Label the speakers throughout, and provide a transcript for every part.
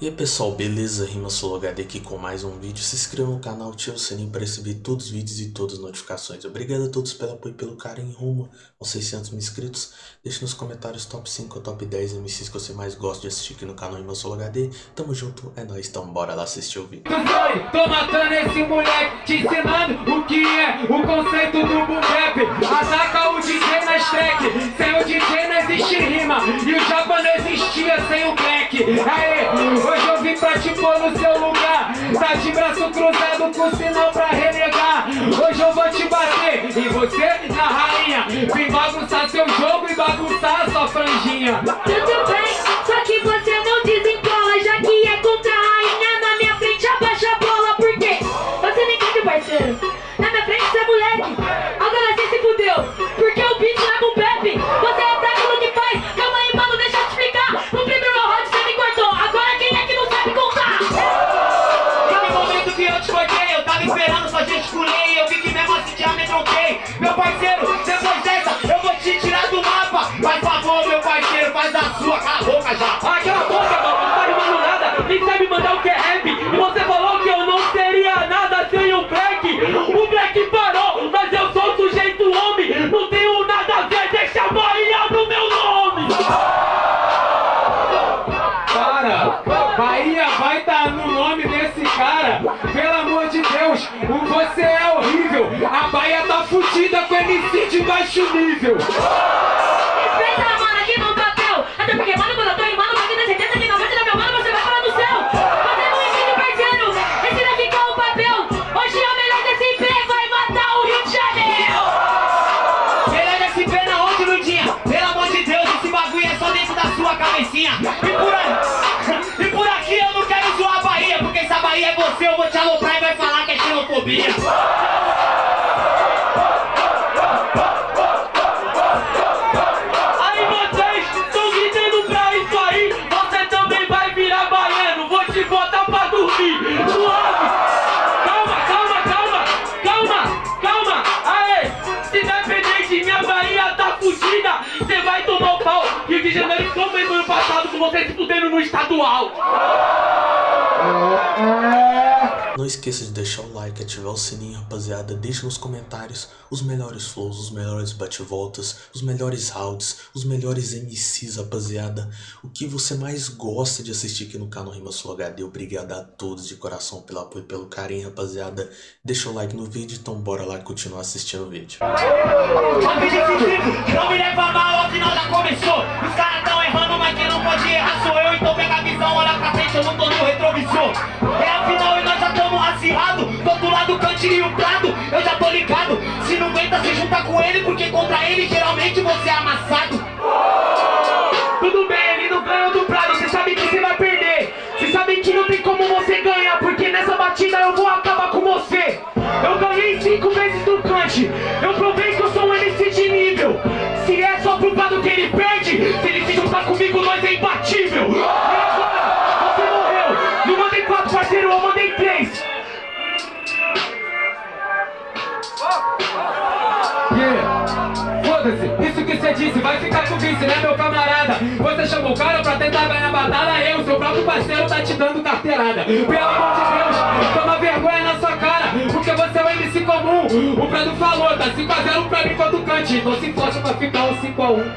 Speaker 1: E aí pessoal, beleza? Rima HD aqui com mais um vídeo. Se inscreva no canal, ative o sininho para receber todos os vídeos e todas as notificações. Obrigado a todos pelo apoio e pelo carinho rumo aos 600 mil inscritos. Deixe nos comentários top 5 ou top 10 MCs que você mais gosta de assistir aqui no canal Rima HD. Tamo junto, é nóis, então bora lá assistir o vídeo.
Speaker 2: Tô matando esse moleque, te ensinando o que é o conceito do boom. Ataca o DJ nas track, sem o DJ não existe rima. E o japa não existia sem o black. Aê, Hoje eu vim pra te pôr no seu lugar. Tá de braço cruzado com sinal pra renegar. Hoje eu vou te bater e você na rainha. Vim bagunçar seu jogo e bagunçar sua franjinha.
Speaker 3: Tudo bem,
Speaker 2: Попадет! Bahia vai estar no nome desse cara. Pelo amor de Deus, você é horrível. A Bahia tá fudida com MC de baixo nível.
Speaker 3: Respeita, mano, aqui no papel Até porque, mano, Não
Speaker 1: esqueça de deixar o like, ativar o sininho, rapaziada. Deixe nos comentários os melhores flows, os melhores bate-voltas, os melhores rounds, os melhores MCs, rapaziada. O que você mais gosta de assistir aqui no canal Rima Sul HD. Obrigado a todos de coração pelo apoio e pelo carinho, rapaziada. Deixa o like no vídeo, então bora lá continuar assistindo o vídeo.
Speaker 2: Não me leva mal, afinal já começou Os caras tão errando, mas quem não pode errar sou eu Então pega contra ele geralmente você é amassado. Tudo bem, ele não ganhou do prado, você sabe que você vai perder. Você sabe que não tem como você ganhar Porque nessa batida eu vou acabar com você. Eu ganhei cinco vezes do Kant Eu provei que eu sou um MC de nível. Se é só pro prado que ele perde Se ele se juntar comigo, nós é imbatível Você disse vai ficar com vice, né meu camarada? Você chamou o cara pra tentar ganhar batalha Eu, seu próprio parceiro, tá te dando carteirada. Pelo amor de Deus, toma vergonha na sua cara Porque você é um MC comum. O Prado falou, tá 5x0 pra mim contra o Cante. Então se força pra ficar um 5x1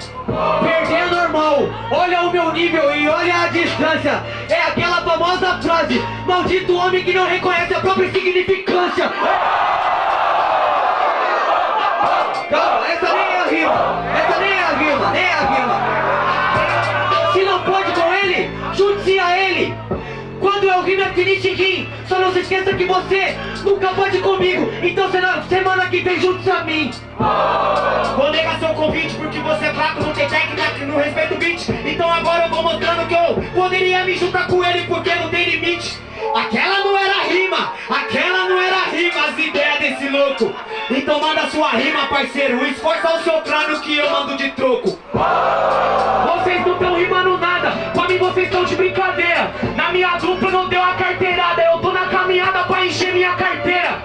Speaker 2: Perder é normal, olha o meu nível e olha a distância. É aquela famosa frase Maldito homem que não reconhece a própria insignificância Calma, essa nem é a rima. Se não pode com ele, chute a ele. Quando eu é finish rim. Só não se esqueça que você nunca pode comigo. Então semana que vem juntos a mim. Vou negar seu convite porque você é fraco, não tem técnica, não respeita o beat. Então agora eu vou mostrando que eu poderia me juntar com ele porque não tem limite. Aquela não era rima, aquela não era rima, as ideias louco. Então manda sua rima, parceiro, esforça o seu crânio que eu mando de troco. Vocês não estão rimando nada, pra mim vocês estão de brincadeira. Na minha dupla não deu a carteirada, eu tô na caminhada pra encher minha carteira.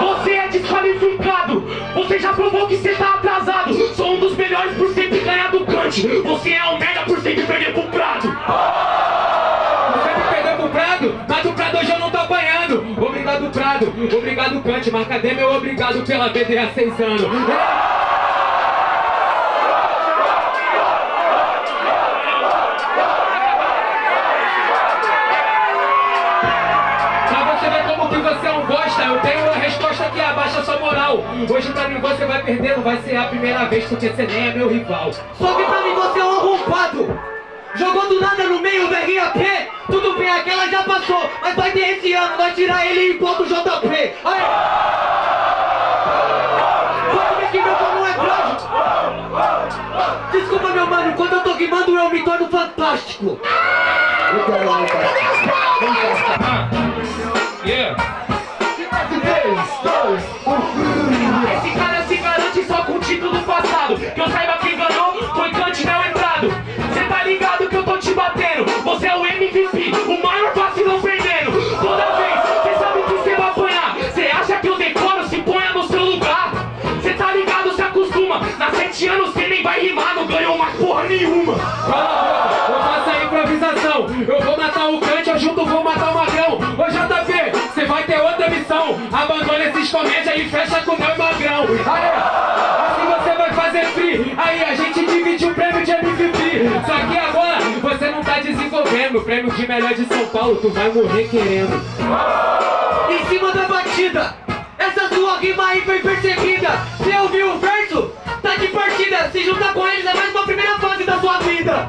Speaker 2: Você é desqualificado, você já provou que você tá atrasado. Sou um dos melhores por sempre ganhar do cante. Você é um merda por sempre perder pro prado. Obrigado, obrigado, Kant, mas cadê meu obrigado pela BD há seis anos? É eu tenho uma resposta que abaixa sua moral. Hoje pra mim você vai perder, não vai ser a primeira vez, porque você nem é meu rival.
Speaker 4: Só que pra mim você é um arrombado. Jogou do nada no meio do RAP. Tudo bem, aquela já passou. Mas vai ter esse ano, vai tirar ele em ponto JP. Aí. Pode ver que meu não é plástico. Desculpa, meu mano, quando eu tô rimando eu me torno fantástico.
Speaker 2: Yeah. Comédia e fecha com o meu magrão. Aí, assim você vai fazer free. Aí a gente divide o prêmio de MVP. Só que agora você não tá desenvolvendo. O prêmio de melhor de São Paulo, tu vai morrer querendo.
Speaker 4: Em cima da batida. Essa sua rima aí foi perseguida. Você ouviu o verso? Tá de partida. Se juntar com eles é mais uma primeira fase da sua vida.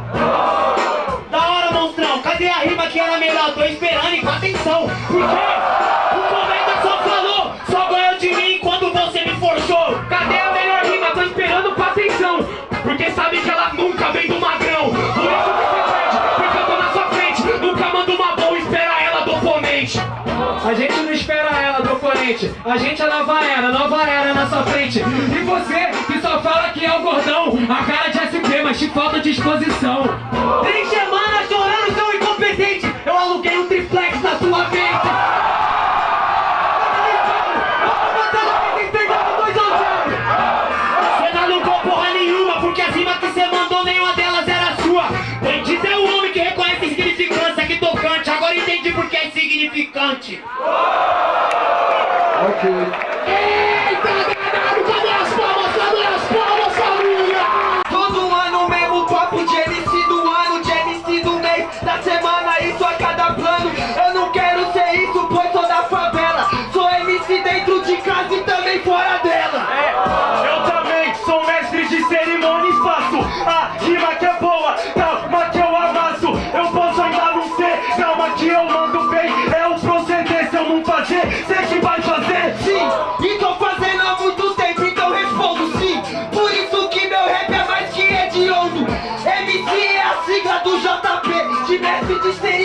Speaker 5: Da hora, monstrão. Cadê a rima que era melhor? Tô esperando e com atenção. Por quê?
Speaker 2: Nunca vem do magrão. Por isso que você perde, porque eu tô na sua frente. Nunca manda uma boa, espera ela do oponente. A gente não espera ela do oponente. A gente é nova era, nova era na sua frente. E você que só fala que é o gordão. A cara de SP, mas te falta disposição.
Speaker 4: Três semanas chorando, seu incompetente. Eu aluguei um triplex na sua mente. Okay. JP, de mestre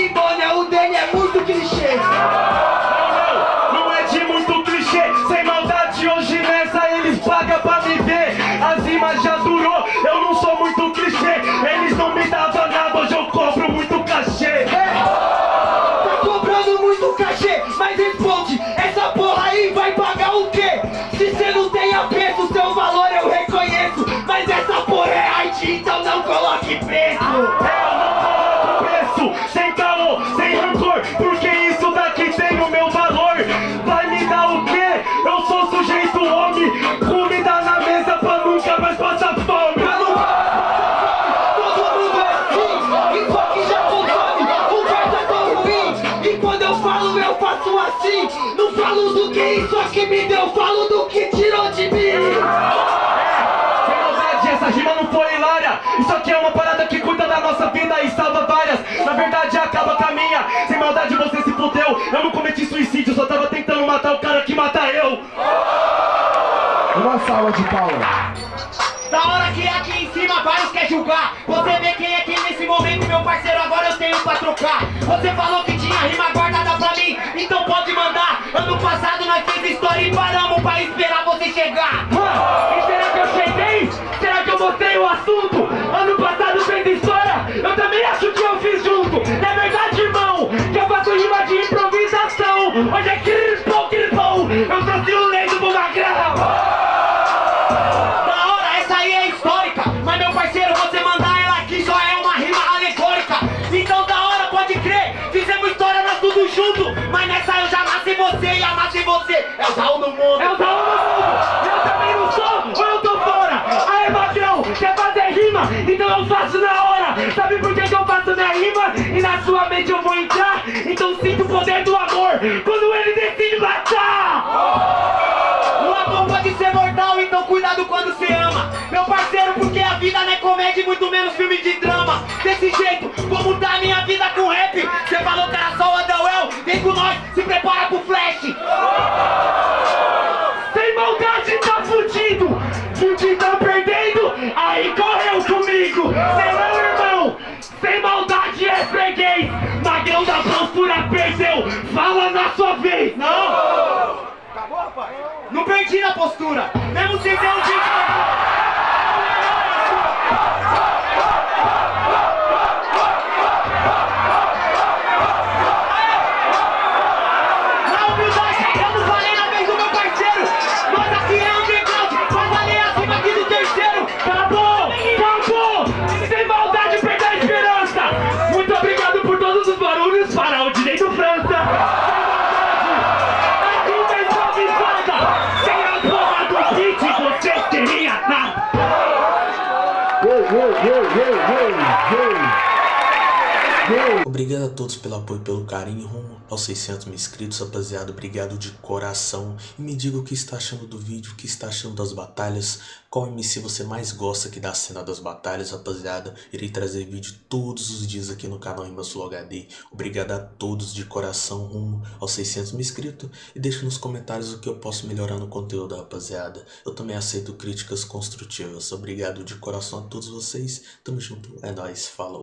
Speaker 4: assim. Não falo do que isso aqui me deu, falo do que tirou de mim.
Speaker 6: Sem maldade, essa rima não foi hilária. Isso aqui é uma parada que cuida da nossa vida e salva várias. Na verdade, acaba com a minha. Sem maldade, você se fudeu. Eu não cometi suicídio, só tava tentando matar o cara que mata eu.
Speaker 7: Uma salva de palmas.
Speaker 5: Da hora que aqui em cima vários quer julgar Você vê quem é quem momento, meu parceiro, agora eu tenho pra trocar Você falou que tinha rima guardada pra mim, então pode mandar Ano passado nós fez história e paramos pra esperar você chegar
Speaker 2: E será que eu cheguei? Será que eu mostrei o assunto? Ano passado fez história, eu também acho que eu fiz junto.
Speaker 5: Então eu
Speaker 6: faço na hora. Sabe por que, que eu faço minha rima? E na sua mente eu vou entrar. Então sinto o poder do amor quando ele decide matar.
Speaker 5: O amor pode ser mortal, então cuidado quando você ama. Meu parceiro, porque a vida não é comédia e muito menos filme de drama. Desse jeito, vou mudar minha vida com rap. Você falou que era só o Adawel, vem com nós, se prepara pro flash. Perdi na postura, mesmo sem ter um dia.
Speaker 6: Todos
Speaker 1: pelo apoio pelo carinho rumo aos 600 mil inscritos, rapaziada. Obrigado de coração. E me diga o que está achando do vídeo, o que está achando das batalhas. Qual MC você mais gosta aqui da cena das batalhas, rapaziada. Irei trazer vídeo todos os dias aqui no canal Rimas Flow HD. Obrigado a todos de coração rumo aos 600 mil inscritos. E deixe nos comentários o que eu posso melhorar no conteúdo, rapaziada. Eu também aceito críticas construtivas. Obrigado de coração a todos vocês. Tamo junto. É nóis. Falou.